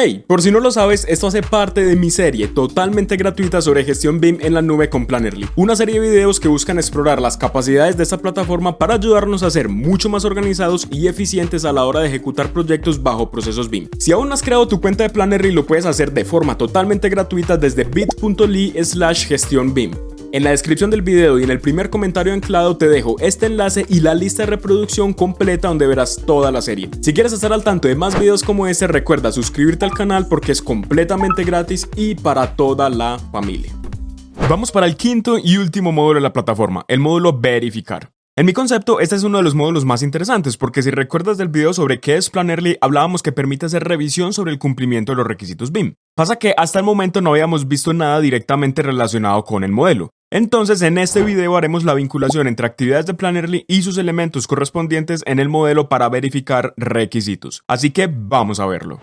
Hey, por si no lo sabes, esto hace parte de mi serie totalmente gratuita sobre gestión BIM en la nube con Plannerly, una serie de videos que buscan explorar las capacidades de esta plataforma para ayudarnos a ser mucho más organizados y eficientes a la hora de ejecutar proyectos bajo procesos BIM. Si aún no has creado tu cuenta de Plannerly, lo puedes hacer de forma totalmente gratuita desde bit.ly slash gestión BIM. En la descripción del video y en el primer comentario anclado te dejo este enlace y la lista de reproducción completa donde verás toda la serie. Si quieres estar al tanto de más videos como este, recuerda suscribirte al canal porque es completamente gratis y para toda la familia. Vamos para el quinto y último módulo de la plataforma, el módulo verificar. En mi concepto, este es uno de los módulos más interesantes porque si recuerdas del video sobre qué es Plannerly, hablábamos que permite hacer revisión sobre el cumplimiento de los requisitos BIM. Pasa que hasta el momento no habíamos visto nada directamente relacionado con el modelo. Entonces en este video haremos la vinculación entre actividades de Plannerly y sus elementos correspondientes en el modelo para verificar requisitos. Así que vamos a verlo.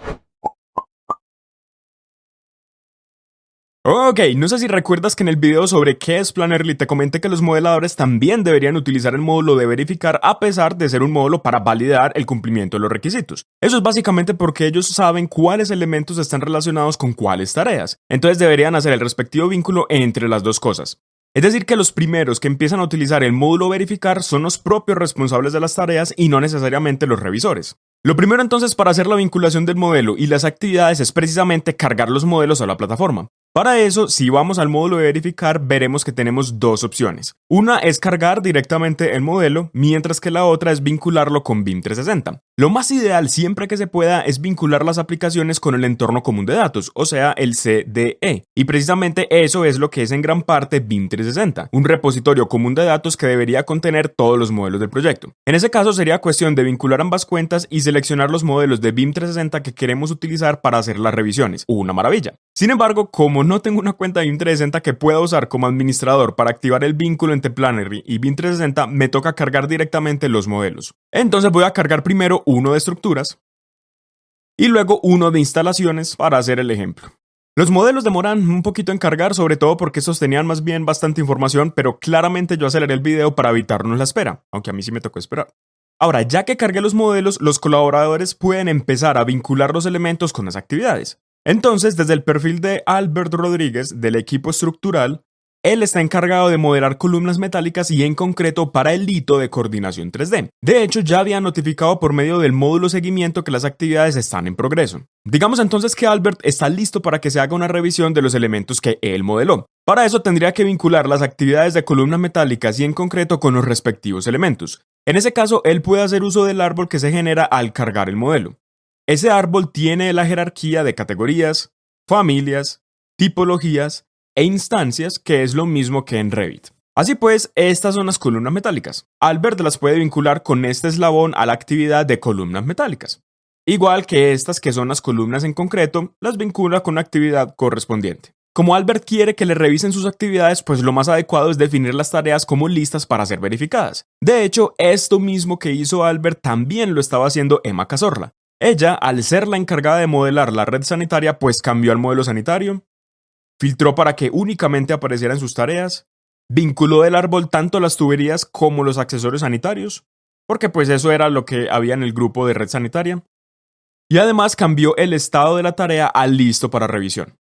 Ok, no sé si recuerdas que en el video sobre qué es Plannerly te comenté que los modeladores también deberían utilizar el módulo de verificar a pesar de ser un módulo para validar el cumplimiento de los requisitos. Eso es básicamente porque ellos saben cuáles elementos están relacionados con cuáles tareas, entonces deberían hacer el respectivo vínculo entre las dos cosas. Es decir, que los primeros que empiezan a utilizar el módulo verificar son los propios responsables de las tareas y no necesariamente los revisores. Lo primero entonces para hacer la vinculación del modelo y las actividades es precisamente cargar los modelos a la plataforma. Para eso, si vamos al módulo de verificar, veremos que tenemos dos opciones. Una es cargar directamente el modelo, mientras que la otra es vincularlo con BIM 360. Lo más ideal siempre que se pueda es vincular las aplicaciones con el entorno común de datos, o sea, el CDE. Y precisamente eso es lo que es en gran parte BIM 360, un repositorio común de datos que debería contener todos los modelos del proyecto. En ese caso sería cuestión de vincular ambas cuentas y seleccionar los modelos de BIM 360 que queremos utilizar para hacer las revisiones. Una maravilla. Sin embargo, como no tengo una cuenta de BIM 360 que pueda usar como administrador para activar el vínculo entre Planner y BIM 360, me toca cargar directamente los modelos. Entonces voy a cargar primero uno de estructuras y luego uno de instalaciones para hacer el ejemplo. Los modelos demoran un poquito en cargar, sobre todo porque estos tenían más bien bastante información, pero claramente yo aceleré el video para evitarnos la espera, aunque a mí sí me tocó esperar. Ahora, ya que cargué los modelos, los colaboradores pueden empezar a vincular los elementos con las actividades. Entonces, desde el perfil de Albert Rodríguez del equipo estructural, él está encargado de modelar columnas metálicas y en concreto para el hito de coordinación 3D. De hecho, ya había notificado por medio del módulo seguimiento que las actividades están en progreso. Digamos entonces que Albert está listo para que se haga una revisión de los elementos que él modeló. Para eso tendría que vincular las actividades de columnas metálicas y en concreto con los respectivos elementos. En ese caso, él puede hacer uso del árbol que se genera al cargar el modelo. Ese árbol tiene la jerarquía de categorías, familias, tipologías e instancias, que es lo mismo que en Revit. Así pues, estas son las columnas metálicas. Albert las puede vincular con este eslabón a la actividad de columnas metálicas. Igual que estas que son las columnas en concreto, las vincula con la actividad correspondiente. Como Albert quiere que le revisen sus actividades, pues lo más adecuado es definir las tareas como listas para ser verificadas. De hecho, esto mismo que hizo Albert también lo estaba haciendo Emma Cazorla. Ella, al ser la encargada de modelar la red sanitaria, pues cambió al modelo sanitario, filtró para que únicamente aparecieran sus tareas, vinculó del árbol tanto las tuberías como los accesorios sanitarios, porque pues eso era lo que había en el grupo de red sanitaria, y además cambió el estado de la tarea a listo para revisión.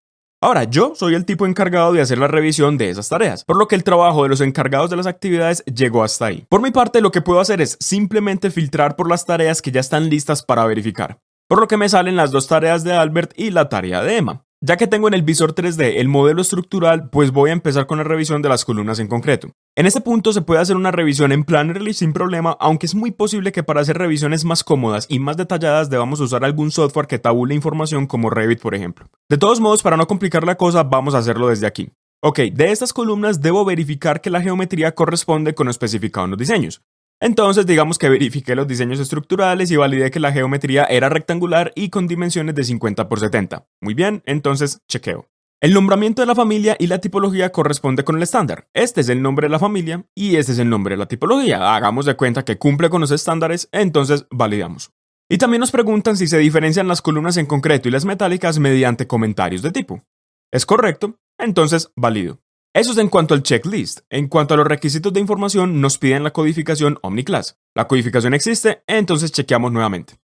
Ahora, yo soy el tipo encargado de hacer la revisión de esas tareas, por lo que el trabajo de los encargados de las actividades llegó hasta ahí. Por mi parte, lo que puedo hacer es simplemente filtrar por las tareas que ya están listas para verificar, por lo que me salen las dos tareas de Albert y la tarea de Emma. Ya que tengo en el visor 3D el modelo estructural, pues voy a empezar con la revisión de las columnas en concreto. En este punto se puede hacer una revisión en Plannerly sin problema, aunque es muy posible que para hacer revisiones más cómodas y más detalladas debamos usar algún software que tabule información como Revit por ejemplo. De todos modos, para no complicar la cosa, vamos a hacerlo desde aquí. Ok, de estas columnas debo verificar que la geometría corresponde con lo especificado en los diseños. Entonces digamos que verifiqué los diseños estructurales y validé que la geometría era rectangular y con dimensiones de 50 por 70. Muy bien, entonces chequeo. El nombramiento de la familia y la tipología corresponde con el estándar. Este es el nombre de la familia y este es el nombre de la tipología. Hagamos de cuenta que cumple con los estándares, entonces validamos. Y también nos preguntan si se diferencian las columnas en concreto y las metálicas mediante comentarios de tipo. ¿Es correcto? Entonces valido. Eso es en cuanto al checklist. En cuanto a los requisitos de información, nos piden la codificación OmniClass. La codificación existe, entonces chequeamos nuevamente.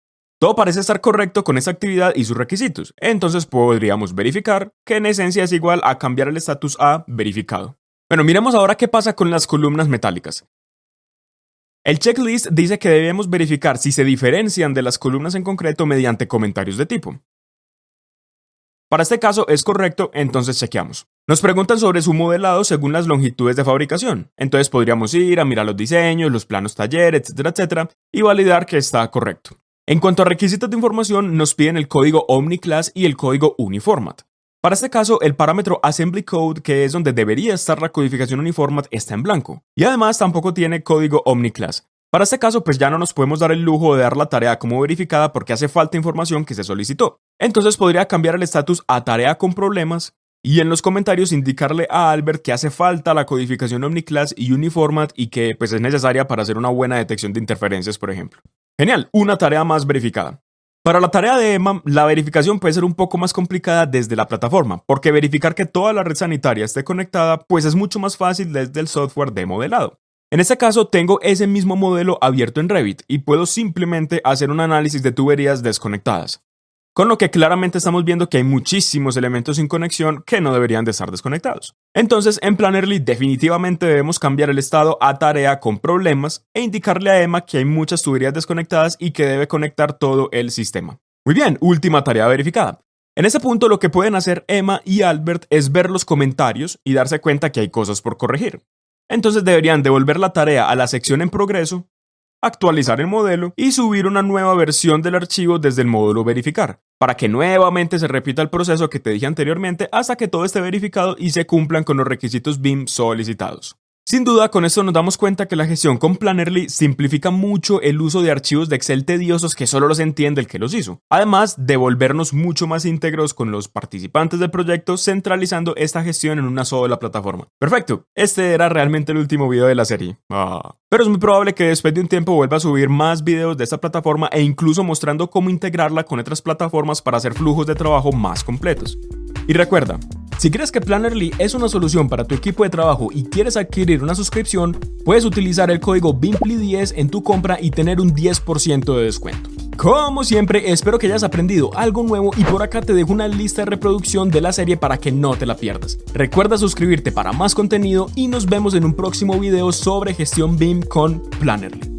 Todo parece estar correcto con esa actividad y sus requisitos, entonces podríamos verificar que en esencia es igual a cambiar el estatus a verificado. Bueno, miremos ahora qué pasa con las columnas metálicas. El checklist dice que debemos verificar si se diferencian de las columnas en concreto mediante comentarios de tipo. Para este caso es correcto, entonces chequeamos. Nos preguntan sobre su modelado según las longitudes de fabricación, entonces podríamos ir a mirar los diseños, los planos taller, etcétera, etcétera, y validar que está correcto. En cuanto a requisitos de información, nos piden el código OmniClass y el código Uniformat. Para este caso, el parámetro Assembly Code, que es donde debería estar la codificación Uniformat, está en blanco. Y además tampoco tiene código OmniClass. Para este caso, pues ya no nos podemos dar el lujo de dar la tarea como verificada porque hace falta información que se solicitó. Entonces podría cambiar el estatus a tarea con problemas y en los comentarios indicarle a Albert que hace falta la codificación OmniClass y Uniformat y que pues es necesaria para hacer una buena detección de interferencias, por ejemplo. Genial, una tarea más verificada. Para la tarea de EMA, la verificación puede ser un poco más complicada desde la plataforma, porque verificar que toda la red sanitaria esté conectada, pues es mucho más fácil desde el software de modelado. En este caso, tengo ese mismo modelo abierto en Revit y puedo simplemente hacer un análisis de tuberías desconectadas. Con lo que claramente estamos viendo que hay muchísimos elementos sin conexión que no deberían de estar desconectados. Entonces, en Plannerly definitivamente debemos cambiar el estado a tarea con problemas e indicarle a Emma que hay muchas tuberías desconectadas y que debe conectar todo el sistema. Muy bien, última tarea verificada. En ese punto lo que pueden hacer Emma y Albert es ver los comentarios y darse cuenta que hay cosas por corregir. Entonces deberían devolver la tarea a la sección en progreso actualizar el modelo y subir una nueva versión del archivo desde el módulo verificar, para que nuevamente se repita el proceso que te dije anteriormente hasta que todo esté verificado y se cumplan con los requisitos BIM solicitados. Sin duda, con esto nos damos cuenta que la gestión con Plannerly simplifica mucho el uso de archivos de Excel tediosos que solo los entiende el que los hizo. Además de volvernos mucho más íntegros con los participantes del proyecto, centralizando esta gestión en una sola plataforma. Perfecto, este era realmente el último video de la serie. Ah. Pero es muy probable que después de un tiempo vuelva a subir más videos de esta plataforma e incluso mostrando cómo integrarla con otras plataformas para hacer flujos de trabajo más completos. Y recuerda, si crees que Plannerly es una solución para tu equipo de trabajo y quieres adquirir una suscripción, puedes utilizar el código BIMPLY10 en tu compra y tener un 10% de descuento. Como siempre, espero que hayas aprendido algo nuevo y por acá te dejo una lista de reproducción de la serie para que no te la pierdas. Recuerda suscribirte para más contenido y nos vemos en un próximo video sobre gestión BIM con Plannerly.